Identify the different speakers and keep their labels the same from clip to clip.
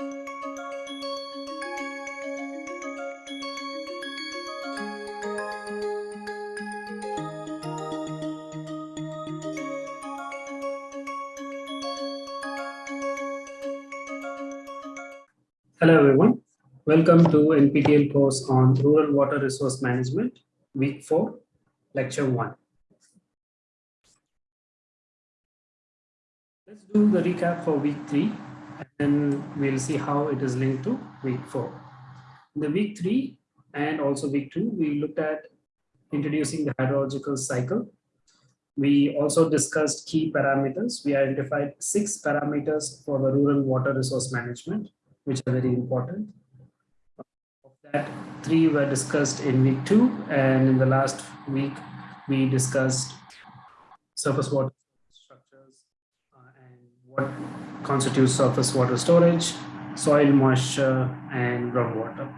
Speaker 1: Hello everyone. Welcome to NPTEL course on Rural Water Resource Management, week 4, lecture 1. Let's do the recap for week 3 and then we'll see how it is linked to week 4. In the week 3 and also week 2, we looked at introducing the hydrological cycle. We also discussed key parameters. We identified six parameters for the rural water resource management which are very important. Of that, three were discussed in week two, and in the last week, we discussed surface water structures uh, and what constitutes surface water storage, soil moisture, and groundwater.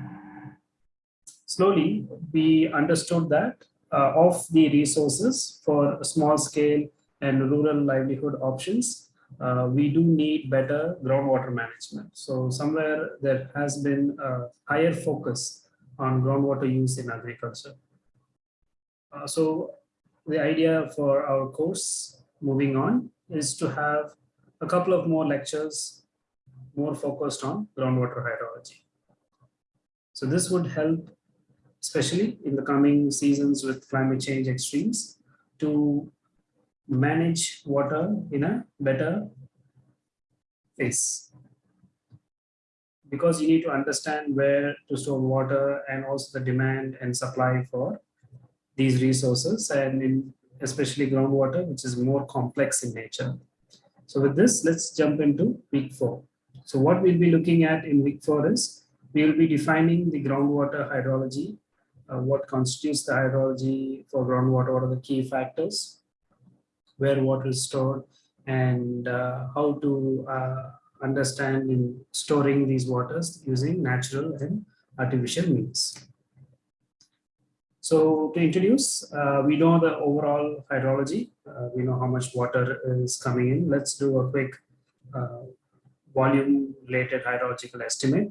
Speaker 1: Slowly, we understood that uh, of the resources for small scale and rural livelihood options, uh, we do need better groundwater management. So somewhere there has been a higher focus on groundwater use in agriculture. Uh, so the idea for our course moving on is to have a couple of more lectures more focused on groundwater hydrology. So this would help, especially in the coming seasons with climate change extremes, to manage water in a better phase. Because you need to understand where to store water and also the demand and supply for these resources and in especially groundwater, which is more complex in nature. So with this, let's jump into week four. So what we'll be looking at in week four is we will be defining the groundwater hydrology, uh, what constitutes the hydrology for groundwater, what are the key factors, where water is stored and uh, how to uh, understand in storing these waters using natural and artificial means. So to introduce, uh, we know the overall hydrology. Uh, we know how much water is coming in. Let's do a quick uh, volume related hydrological estimate.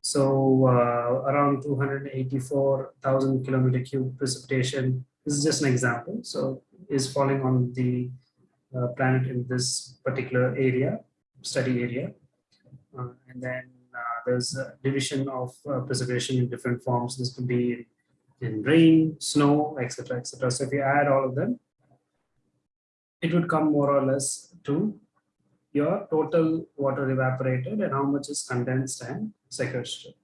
Speaker 1: So uh, around 284,000 kilometer cube precipitation. This is just an example. So is falling on the uh, planet in this particular area, study area. Uh, and then uh, there's a division of precipitation in different forms. This could be in rain, snow, etc., etc. So if you add all of them, it would come more or less to your total water evaporated and how much is condensed and sequestered.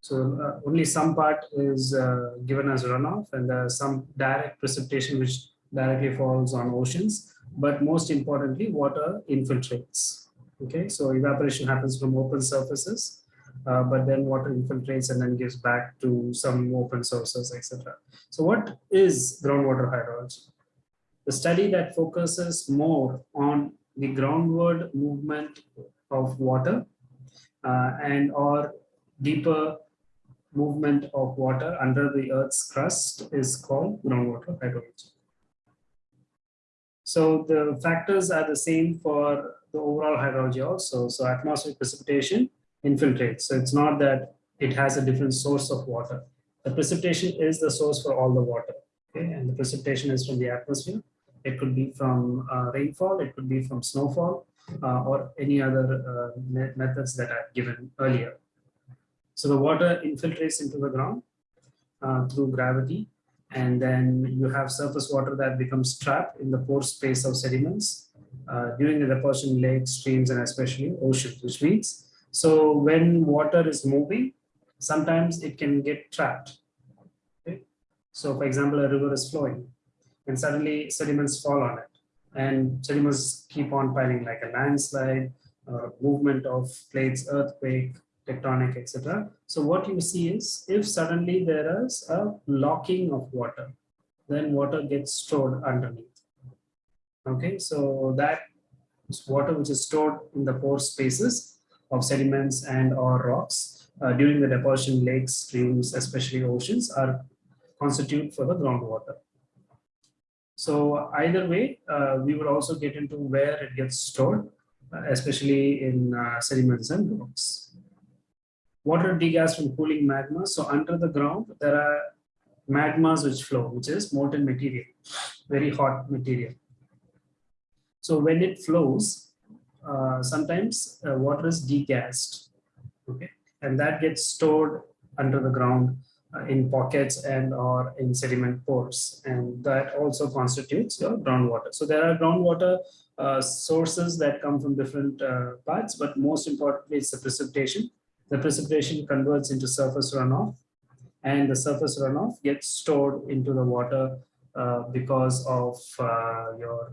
Speaker 1: So uh, only some part is uh, given as runoff and some direct precipitation which directly falls on oceans, but most importantly, water infiltrates. Okay, so evaporation happens from open surfaces, uh, but then water infiltrates and then gives back to some open sources, etc. So what is groundwater hydrology? The study that focuses more on the groundward movement of water uh, and or deeper movement of water under the earth's crust is called groundwater hydrology. So the factors are the same for the overall hydrology also. So atmospheric precipitation infiltrates. So it's not that it has a different source of water. The precipitation is the source for all the water. Okay? And the precipitation is from the atmosphere. It could be from uh, rainfall, it could be from snowfall, uh, or any other uh, methods that I've given earlier. So the water infiltrates into the ground uh, through gravity and then you have surface water that becomes trapped in the pore space of sediments uh, during the deposition lakes, streams, and especially oceans, which means, so when water is moving, sometimes it can get trapped. Okay? So for example, a river is flowing and suddenly sediments fall on it and sediments keep on piling like a landslide, uh, movement of plates, earthquake, tectonic, etc. So what you see is if suddenly there is a locking of water, then water gets stored underneath. Okay, so that water which is stored in the pore spaces of sediments and or rocks uh, during the deposition lakes, streams, especially oceans are constitute for the groundwater. So either way, uh, we will also get into where it gets stored, uh, especially in uh, sediments and rocks. water degas from cooling magma. So under the ground, there are magmas which flow, which is molten material, very hot material. So when it flows, uh, sometimes uh, water is degassed, okay, and that gets stored under the ground in pockets and or in sediment pores, and that also constitutes your groundwater. So there are groundwater uh, sources that come from different uh, parts, but most importantly, it's the precipitation. The precipitation converts into surface runoff, and the surface runoff gets stored into the water uh, because of uh, your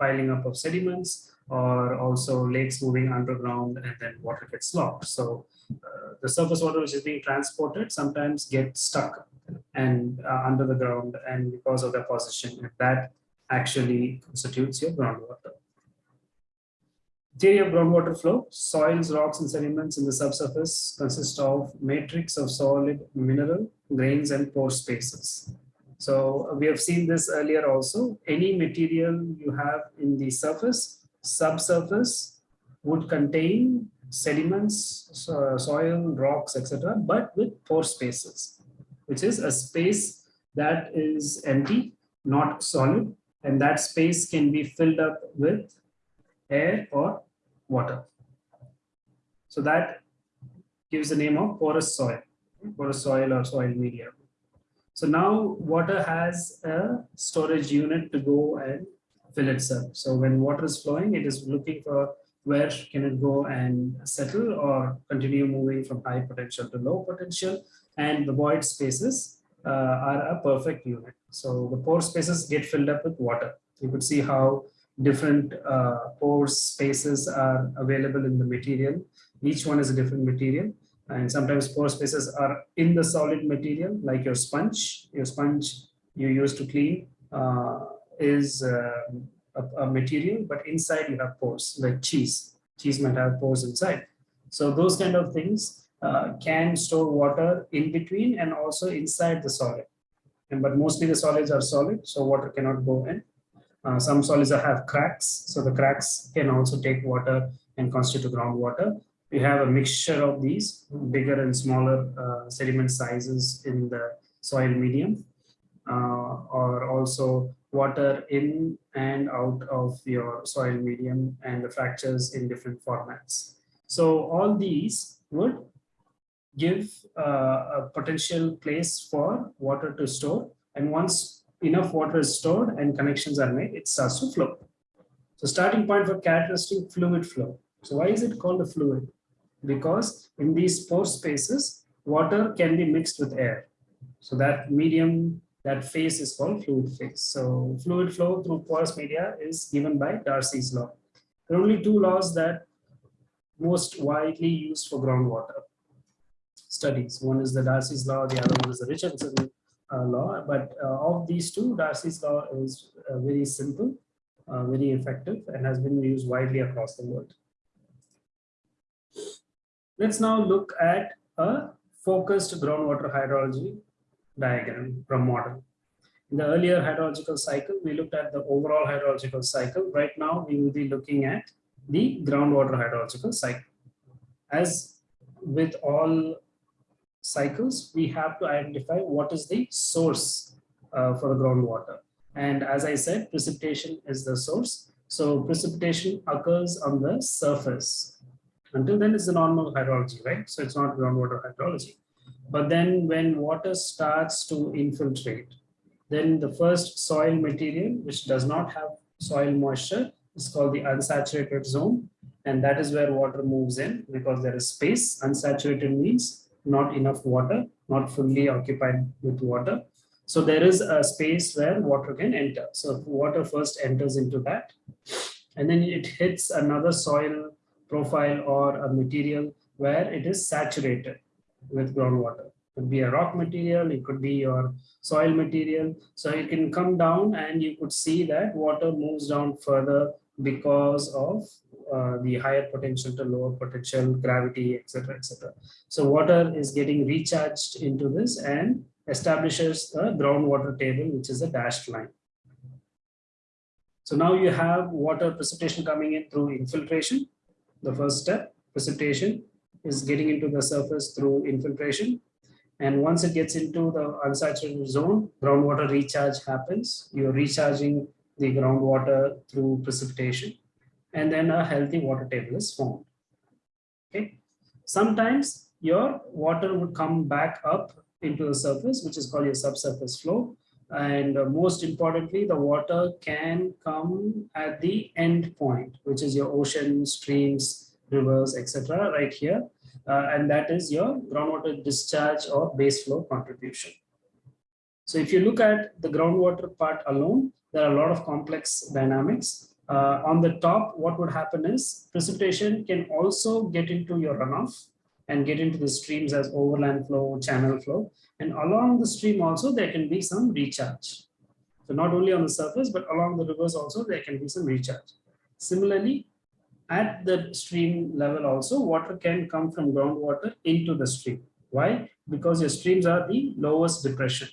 Speaker 1: piling up of sediments or also lakes moving underground and then water gets locked. So uh, the surface water which is being transported sometimes gets stuck and uh, under the ground and because of their position that actually constitutes your groundwater. Theory of groundwater flow, soils, rocks, and sediments in the subsurface consist of matrix of solid mineral, grains, and pore spaces. So we have seen this earlier also. Any material you have in the surface, subsurface would contain sediments, soil, rocks, etc., but with pore spaces, which is a space that is empty, not solid, and that space can be filled up with air or water. So that gives the name of porous soil, porous soil or soil media. So now water has a storage unit to go and fill itself. So when water is flowing, it is looking for where can it go and settle or continue moving from high potential to low potential. And the void spaces uh, are a perfect unit. So the pore spaces get filled up with water. You could see how different uh, pore spaces are available in the material. Each one is a different material. And sometimes pore spaces are in the solid material, like your sponge. Your sponge you use to clean uh, is uh, a, a, material, but inside you have pores, like cheese. Cheese might have pores inside. So those kind of things uh, can store water in between and also inside the solid. And but mostly the solids are solid, so water cannot go in. Uh, some solids have cracks, so the cracks can also take water and constitute groundwater. We have a mixture of these bigger and smaller uh, sediment sizes in the soil medium, uh, or also water in and out of your soil medium and the fractures in different formats. So all these would give uh, a potential place for water to store. And once enough water is stored and connections are made, it starts to flow. So starting point for characteristic fluid flow. So why is it called a fluid? Because in these pore spaces, water can be mixed with air. So that medium, that phase is called fluid phase. So fluid flow through porous media is given by Darcy's law. There are only two laws that most widely used for groundwater studies. One is the Darcy's law, the other one is the Richardson uh, law. But uh, of these two, Darcy's law is uh, very simple, very effective, and has been used widely across the world. Let's now look at a focused groundwater hydrology diagram from model. In the earlier hydrological cycle, we looked at the overall hydrological cycle. Right now, we will be looking at the groundwater hydrological cycle. As with all cycles, we have to identify what is the source uh, for the groundwater. And as I said, precipitation is the source. So precipitation occurs on the surface. Until then, it's the normal hydrology, right? So it's not groundwater hydrology. But then when water starts to infiltrate, then the first soil material, which does not have soil moisture, is called the unsaturated zone. And that is where water moves in because there is space. Unsaturated means not enough water, not fully occupied with water. So there is a space where water can enter. So water first enters into that and then it hits another soil profile or a material where it is saturated with groundwater. It could be a rock material, it could be your soil material. So you can come down and you could see that water moves down further because of uh, the higher potential to lower potential, gravity, etc., etc. So water is getting recharged into this and establishes a groundwater table, which is a dashed line. So now you have water precipitation coming in through infiltration, the first step, precipitation, is getting into the surface through infiltration. And once it gets into the unsaturated zone, groundwater recharge happens. You're recharging the groundwater through precipitation. And then a healthy water table is formed. Okay. Sometimes your water would come back up into the surface, which is called your subsurface flow. And most importantly, the water can come at the end point, which is your ocean, streams, rivers, etc. right here. Uh, and that is your groundwater discharge or base flow contribution. So if you look at the groundwater part alone, there are a lot of complex dynamics. Uh, on the top, what would happen is precipitation can also get into your runoff and get into the streams as overland flow, channel flow. And along the stream also, there can be some recharge. So not only on the surface, but along the rivers also, there can be some recharge. Similarly, at the stream level also, water can come from groundwater into the stream. Why? Because your streams are the lowest depression.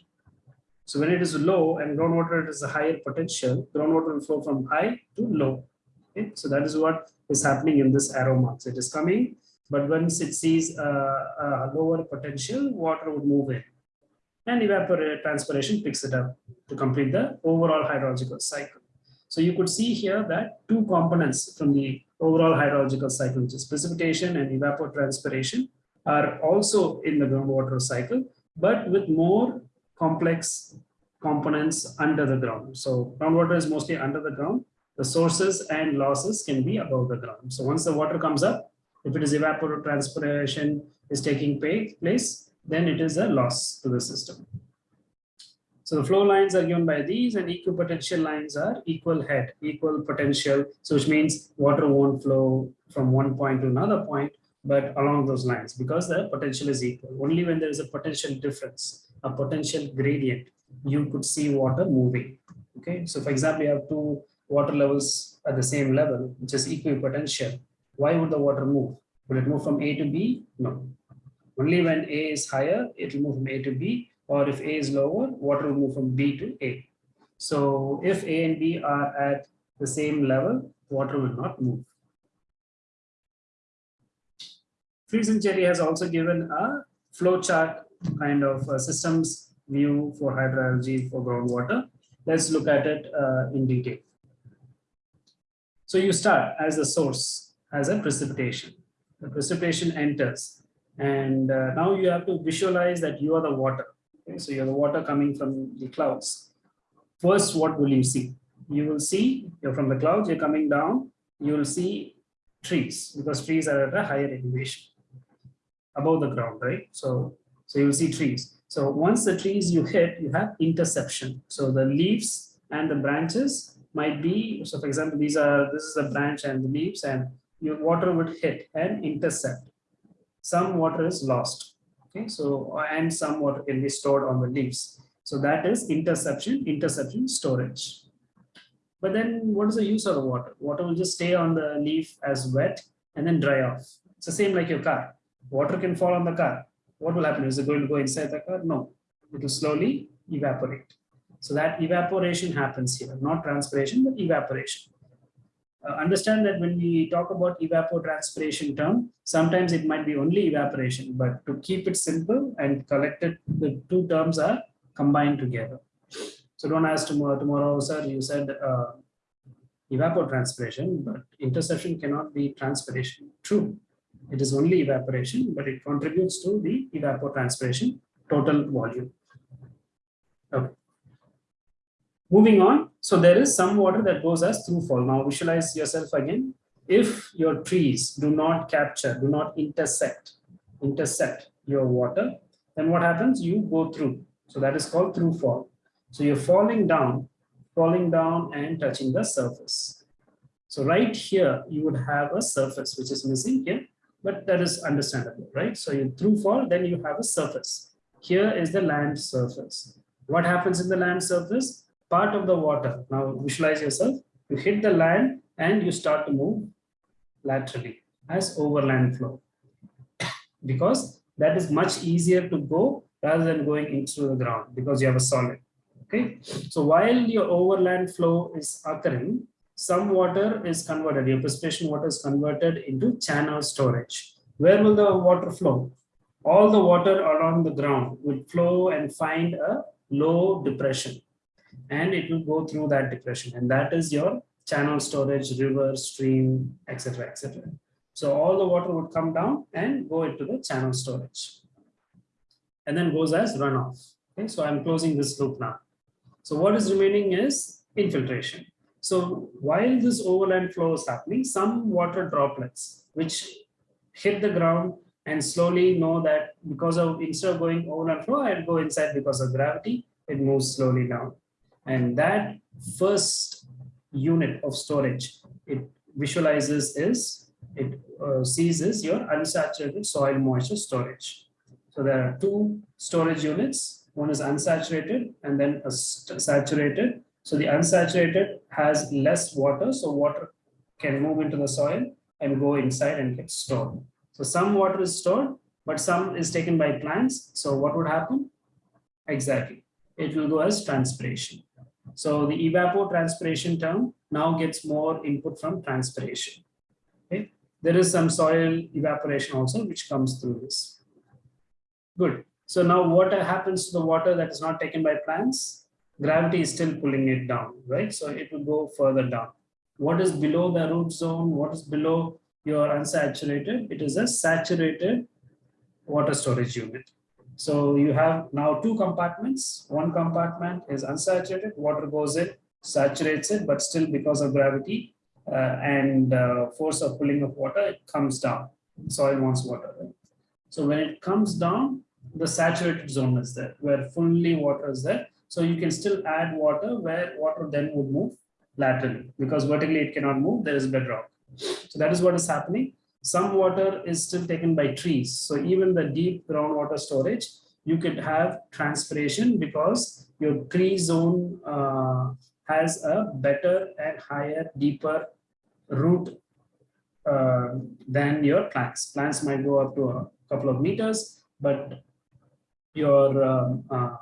Speaker 1: So when it is low and groundwater is a higher potential, groundwater will flow from high to low. Okay? So that is what is happening in this arrow marks. It is coming but once it sees a, a lower potential, water would move in and evapotranspiration picks it up to complete the overall hydrological cycle. So you could see here that two components from the overall hydrological cycle, which is precipitation and evapotranspiration, are also in the groundwater cycle, but with more complex components under the ground. So groundwater is mostly under the ground. The sources and losses can be above the ground. So once the water comes up, if it is evapotranspiration is taking place, then it is a loss to the system. So the flow lines are given by these and equipotential lines are equal head, equal potential. So which means water won't flow from one point to another point, but along those lines because the potential is equal. Only when there is a potential difference, a potential gradient, you could see water moving. Okay, so for example, you have two water levels at the same level, which is equipotential. Why would the water move? Will it move from A to B? No. Only when A is higher, it will move from A to B, or if A is lower, water will move from B to A. So if A and B are at the same level, water will not move. Freeze and Cherry has also given a flow chart kind of systems view for hydrology for groundwater. Let's look at it uh, in detail. So you start as a source as a precipitation. The precipitation enters and uh, now you have to visualize that you are the water. Okay? So you have the water coming from the clouds. First, what will you see? You will see, you're from the clouds, you're coming down, you will see trees because trees are at a higher elevation above the ground, right? So, so you'll see trees. So once the trees you hit, you have interception. So the leaves and the branches might be, so for example, these are, this is the branch and the leaves and your water would hit and intercept. Some water is lost. Okay, so uh, and some water can be stored on the leaves. So that is interception, interception storage. But then what is the use of the water? Water will just stay on the leaf as wet and then dry off. It's the same like your car. Water can fall on the car. What will happen? Is it going to go inside the car? No, it will slowly evaporate. So that evaporation happens here, not transpiration, but evaporation uh, understand that when we talk about evapotranspiration term, sometimes it might be only evaporation, but to keep it simple and collected, the two terms are combined together. So don't ask tomorrow, tomorrow sir, you said uh, evapotranspiration, but interception cannot be transpiration. True, it is only evaporation, but it contributes to the evapotranspiration total volume. Okay. Moving on, so there is some water that goes as through fall. Now visualize yourself again. If your trees do not capture, do not intersect, intercept your water, then what happens? You go through. So that is called through fall. So you're falling down, falling down and touching the surface. So right here, you would have a surface which is missing here, but that is understandable, right? So you through fall, then you have a surface. Here is the land surface. What happens in the land surface? Part of the water. Now visualize yourself, you hit the land and you start to move laterally as overland flow because that is much easier to go rather than going into the ground because you have a solid. Okay, so while your overland flow is occurring, some water is converted, your precipitation water is converted into channel storage. where will the water flow? All the water along the ground will flow and find a low depression and it will go through that depression and that is your channel storage, river, stream, etc. etc. So all the water would come down and go into the channel storage and then goes as runoff. Okay, so I'm closing this loop now. So what is remaining is infiltration. So while this overland flow is happening, some water droplets which hit the ground and slowly know that because of instead of going overland flow, I'll go inside because of gravity, it moves slowly down. And that first unit of storage it visualizes is it uh, sees is your unsaturated soil moisture storage. So there are two storage units. One is unsaturated and then a saturated. So the unsaturated has less water, so water can move into the soil and go inside and get stored. So some water is stored, but some is taken by plants. So what would happen? Exactly. It will go as transpiration. So the evapotranspiration term now gets more input from transpiration. Okay. There is some soil evaporation also, which comes through this. Good. So now what happens to the water that is not taken by plants? Gravity is still pulling it down, right? So it will go further down. What is below the root zone? What is below your unsaturated? It is a saturated water storage unit. So you have now two compartments. One compartment is unsaturated, water goes in, saturates it, but still because of gravity uh, and uh, force of pulling of water, it comes down. Soil wants water. Right? So when it comes down, the saturated zone is there, where fully water is there. So you can still add water where water then would move laterally because vertically it cannot move, there is bedrock. So that is what is happening. Some water is still taken by trees. So even the deep groundwater storage, you could have transpiration because your tree zone uh, has a better and higher, deeper root uh, than your plants. Plants might go up to a couple of meters, but your um, uh,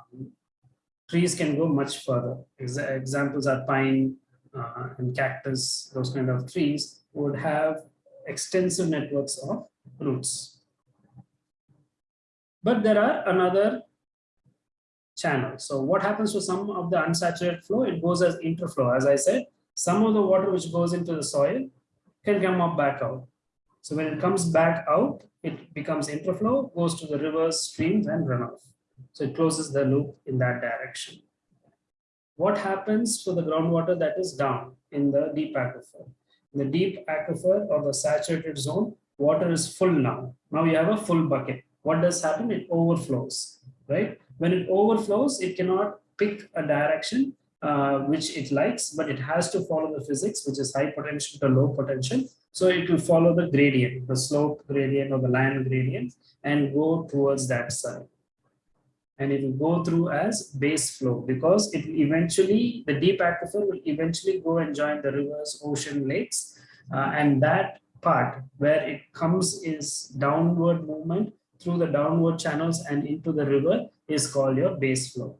Speaker 1: trees can go much further. Ex examples are pine uh, and cactus, those kind of trees would have extensive networks of roots. But there are another channel. So what happens to some of the unsaturated flow? It goes as interflow. As I said, some of the water which goes into the soil can come up back out. So when it comes back out, it becomes interflow, goes to the rivers, streams, and runoff. So it closes the loop in that direction. What happens to the groundwater that is down in the deep aquifer? The deep aquifer or the saturated zone, water is full now. Now you have a full bucket. What does happen? It overflows, right? When it overflows, it cannot pick a direction uh, which it likes, but it has to follow the physics, which is high potential to low potential. So it will follow the gradient, the slope gradient or the line gradient and go towards that side. And it will go through as base flow because it will eventually, the deep aquifer will eventually go and join the rivers, ocean, lakes. Uh, and that part where it comes is downward movement through the downward channels and into the river is called your base flow.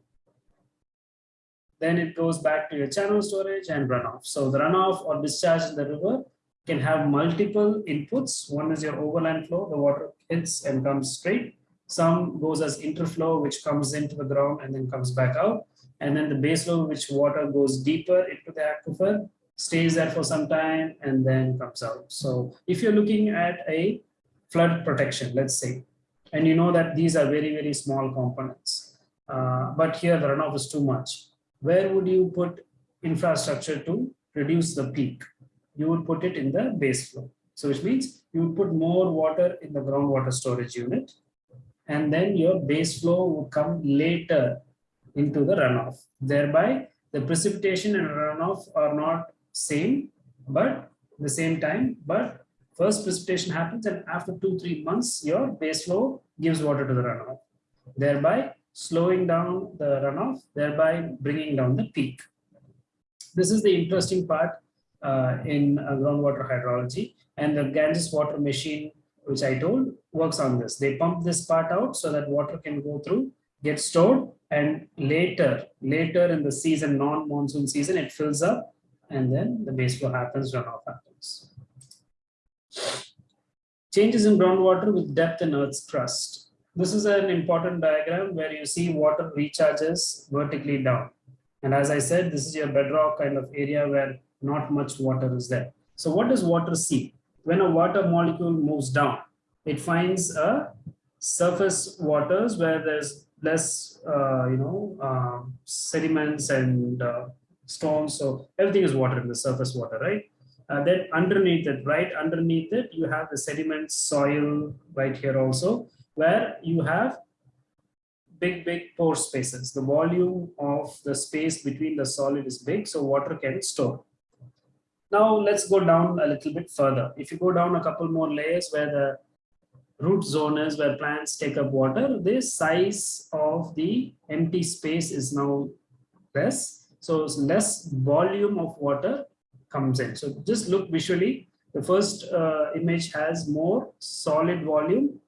Speaker 1: Then it goes back to your channel storage and runoff. So the runoff or discharge in the river can have multiple inputs. One is your overland flow, the water hits and comes straight. Some goes as interflow, which comes into the ground and then comes back out. And then the base flow, which water goes deeper into the aquifer, stays there for some time and then comes out. So if you're looking at a flood protection, let's say, and you know that these are very, very small components, uh, but here the runoff is too much. Where would you put infrastructure to reduce the peak? you would put it in the base flow. So which means you would put more water in the groundwater storage unit and then your base flow would come later into the runoff. Thereby the precipitation and runoff are not same, but the same time, but first precipitation happens and after two, three months, your base flow gives water to the runoff, thereby slowing down the runoff, thereby bringing down the peak. This is the interesting part uh, in uh, groundwater hydrology. And the Ganges water machine, which I told, works on this. They pump this part out so that water can go through, get stored, and later, later in the season, non-monsoon season, it fills up, and then the base flow happens, runoff happens. Changes in groundwater with depth in Earth's crust. This is an important diagram where you see water recharges vertically down. And as I said, this is your bedrock kind of area where not much water is there. So what does water see? When a water molecule moves down, it finds a surface waters where there's less, uh, you know, uh, sediments and uh, stones. So everything is water in the surface water, right? Uh, then underneath it, right underneath it, you have the sediment soil right here also, where you have big, big pore spaces. The volume of the space between the solid is big, so water can store. Now let's go down a little bit further. If you go down a couple more layers where the root zone is where plants take up water, the size of the empty space is now less. So less volume of water comes in. So just look visually. The first uh, image has more solid volume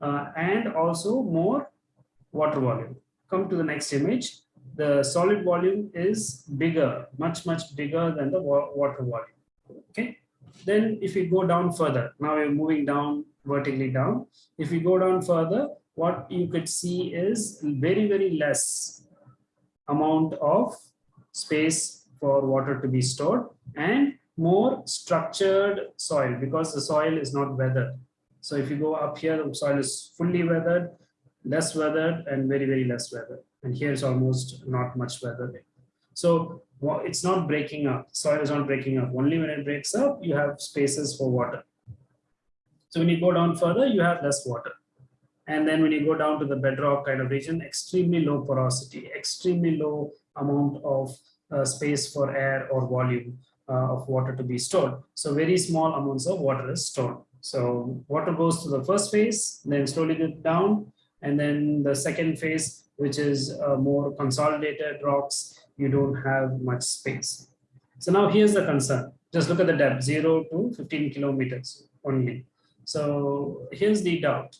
Speaker 1: uh, and also more water volume. Come to the next image. The solid volume is bigger, much, much bigger than the water volume. Okay. Then if we go down further, now we're moving down vertically down. If we go down further, what you could see is very, very less amount of space for water to be stored and more structured soil because the soil is not weathered. So if you go up here, the soil is fully weathered, less weathered and very, very less weathered. And here is almost not much weathered. So well, it's not breaking up. Soil is not breaking up. Only when it breaks up, you have spaces for water. So when you go down further, you have less water. And then when you go down to the bedrock kind of region, extremely low porosity, extremely low amount of uh, space for air or volume uh, of water to be stored. So very small amounts of water is stored. So water goes to the first phase, then slowly get down, and then the second phase, which is uh, more consolidated rocks, you don't have much space. So now here's the concern. Just look at the depth, 0 to 15 kilometers only. So here's the doubt.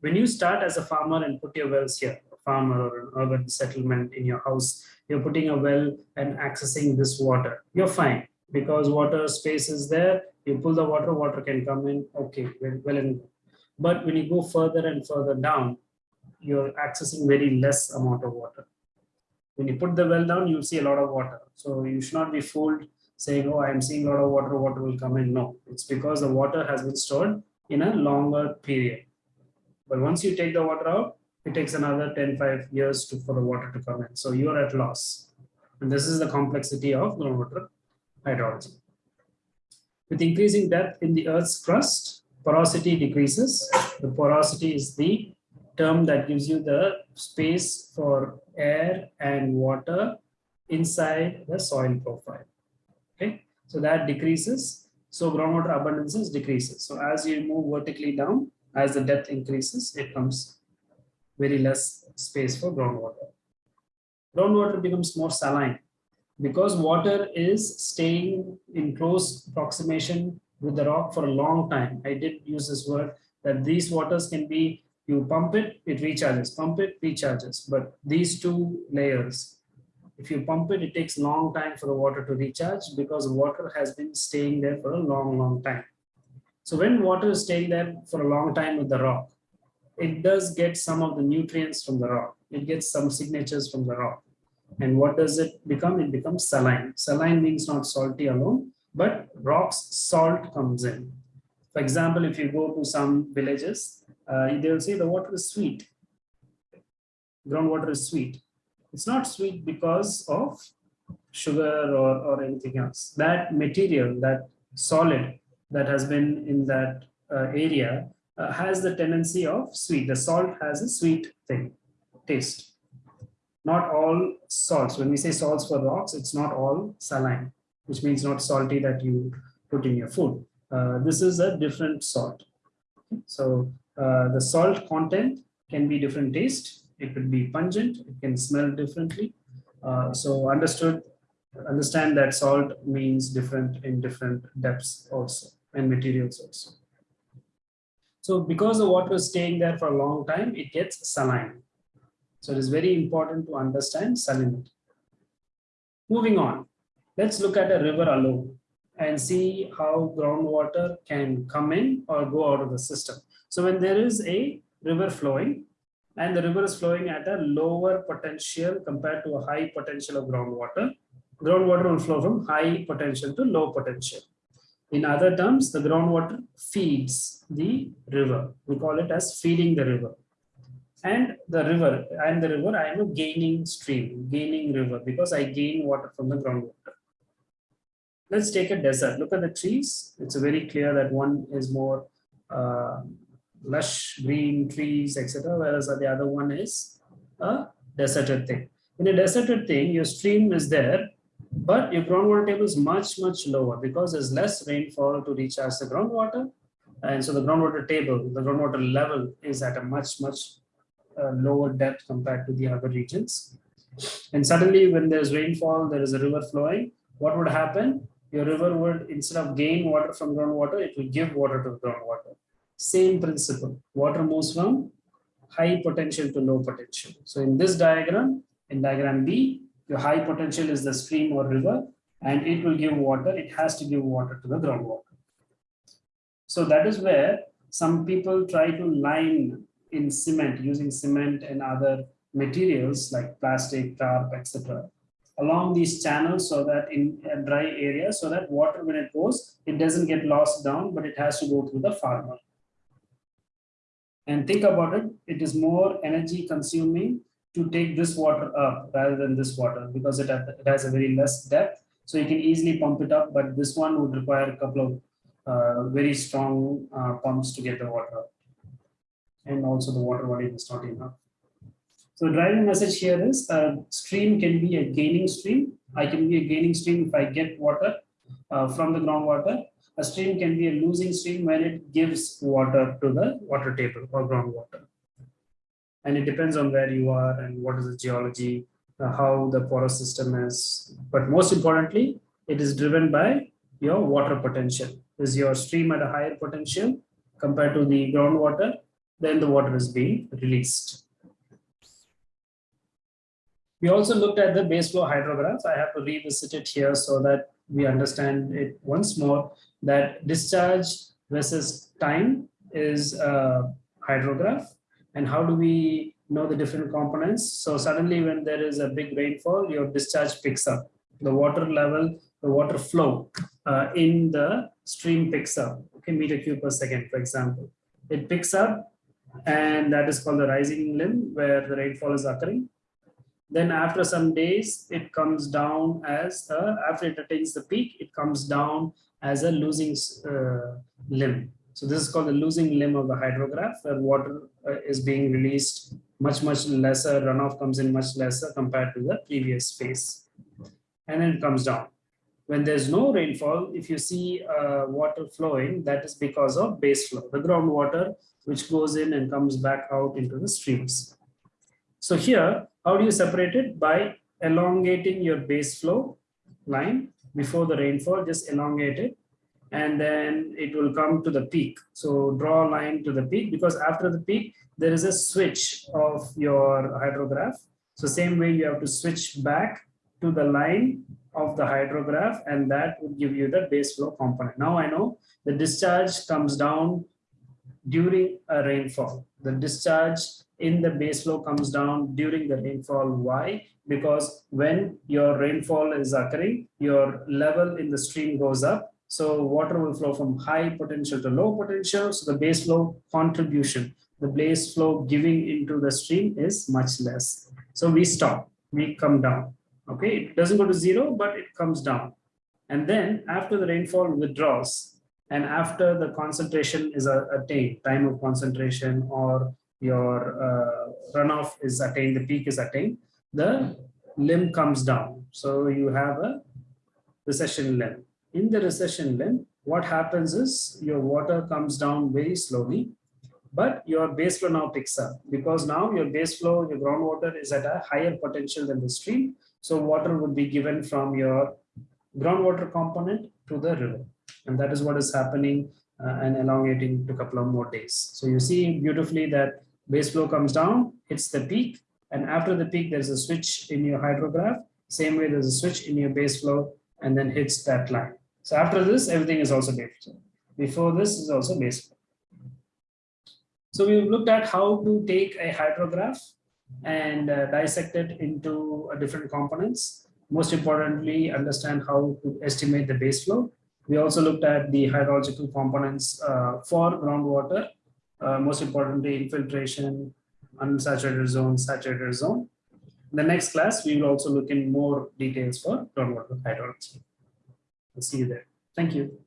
Speaker 1: When you start as a farmer and put your wells here, a farmer or an urban settlement in your house, you're putting a well and accessing this water. You're fine because water space is there. You pull the water, water can come in. Okay, well, well and. But when you go further and further down, you're accessing very less amount of water. When you put the well down, you see a lot of water. So you should not be fooled saying, oh, I'm seeing a lot of water, water will come in. No, it's because the water has been stored in a longer period. But once you take the water out, it takes another 10, 5 years to, for the water to come in. So you're at loss. And this is the complexity of groundwater hydrology. With increasing depth in the Earth's crust, porosity decreases. The porosity is the term that gives you the space for air and water inside the soil profile. Okay, so that decreases. So groundwater abundances decreases. So as you move vertically down, as the depth increases, it comes very less space for groundwater. Groundwater becomes more saline because water is staying in close approximation with the rock for a long time. I did use this word that these waters can be you pump it, it recharges, pump it, recharges. But these two layers, if you pump it, it takes a long time for the water to recharge because water has been staying there for a long, long time. So when water is staying there for a long time with the rock, it does get some of the nutrients from the rock. It gets some signatures from the rock. And what does it become? It becomes saline. Saline means not salty alone, but rock's salt comes in. For example, if you go to some villages, uh, they will say the water is sweet. Groundwater is sweet. It's not sweet because of sugar or, or anything else. That material, that solid that has been in that uh, area uh, has the tendency of sweet. The salt has a sweet thing, taste. Not all salts. When we say salts for rocks, it's not all saline, which means not salty that you put in your food. Uh, this is a different salt. So uh, the salt content can be different taste. It could be pungent. It can smell differently. Uh, so understood, understand that salt means different in different depths also and materials also. So because the water is staying there for a long time, it gets saline. So it is very important to understand salinity. Moving on, let's look at a river alone. and see how groundwater can come in or go out of the system. So when there is a river flowing and the river is flowing at a lower potential compared to a high potential of groundwater, groundwater will flow from high potential to low potential. In other terms, the groundwater feeds the river. We call it as feeding the river. And the river, I am the river, I am a gaining stream, gaining river because I gain water from the groundwater. Let's take a desert. Look at the trees. It's very clear that one is more uh, lush green trees, etc. Whereas the other one is a deserted thing. In a deserted thing, your stream is there, but your groundwater table is much, much lower because there's less rainfall to recharge the groundwater. And so the groundwater table, the groundwater level is at a much, much uh, lower depth compared to the other regions. And suddenly when there's rainfall, there is a river flowing, what would happen? Your river would, instead of gain water from groundwater, it will give water to groundwater. Same principle, water moves from high potential to low potential. So in this diagram, in diagram B, your high potential is the stream or river, and it will give water. It has to give water to the groundwater. So that is where some people try to line in cement using cement and other materials like plastic, tarp, etc. along these channels so that in a dry area so that water when it goes, it doesn't get lost down, but it has to go through the farmer. And think about it, it is more energy consuming to take this water up rather than this water because it, it has a very less depth. So you can easily pump it up, but this one would require a couple of uh, very strong uh, pumps to get the water up. And also the water volume is not enough. So driving message here is a stream can be a gaining stream. I can be a gaining stream if I get water uh, from the groundwater. A stream can be a losing stream when it gives water to the water table or groundwater and it depends on where you are and what is the geology, uh, how the porous system is. But most importantly, it is driven by your water potential. Is your stream at a higher potential compared to the groundwater, then the water is being released. We also looked at the base flow hydrograph. I have to revisit it here so that we understand it once more that discharge versus time is a hydrograph and how do we know the different components? So suddenly when there is a big rainfall, your discharge picks up. The water level, the water flow uh, in the stream picks up, okay, meter cube per second, for example. It picks up and that is called the rising limb where the rainfall is occurring. Then after some days, it comes down as, after it attains the peak, it comes down as a losing uh, limb. So this is called the losing limb of the hydrograph where water uh, is being released much, much lesser, runoff comes in much lesser compared to the previous phase. And then it comes down. When there's no rainfall, if you see uh, water flowing, that is because of base flow, the groundwater which goes in and comes back out into the streams. So here, how do you separate it? By elongating your base flow line before the rainfall, just elongate it and then it will come to the peak. So draw a line to the peak because after the peak, there is a switch of your hydrograph. So same way you have to switch back to the line of the hydrograph and that would give you the base flow component. Now I know the discharge comes down during a rainfall. The discharge in the base flow comes down during the rainfall. Why? Because when your rainfall is occurring, your level in the stream goes up so water will flow from high potential to low potential. So the base flow contribution, the base flow giving into the stream is much less. So we stop, we come down. Okay, it doesn't go to zero, but it comes down. And then after the rainfall withdraws and after the concentration is attained, time of concentration or your uh, runoff is attained, the peak is attained, the limb comes down. So you have a recession limb in the recession limb, what happens is your water comes down very slowly, but your base flow now picks up because now your base flow, your groundwater is at a higher potential than the stream. So water would be given from your groundwater component to the river. And that is what is happening uh, and elongating to a couple of more days. So you see beautifully that base flow comes down, hits the peak, and after the peak, there's a switch in your hydrograph. Same way there's a switch in your base flow and then hits that line So after this, everything is also base flow. Before this is also base flow. So we looked at how to take a hydrograph and uh, dissect it into uh, different components. Most importantly, understand how to estimate the base flow. We also looked at the hydrological components uh, for groundwater, uh, most importantly, infiltration, unsaturated zone, saturated zone. In the next class, we will also look in more details for groundwater hydrology. I'll see you there. Thank you.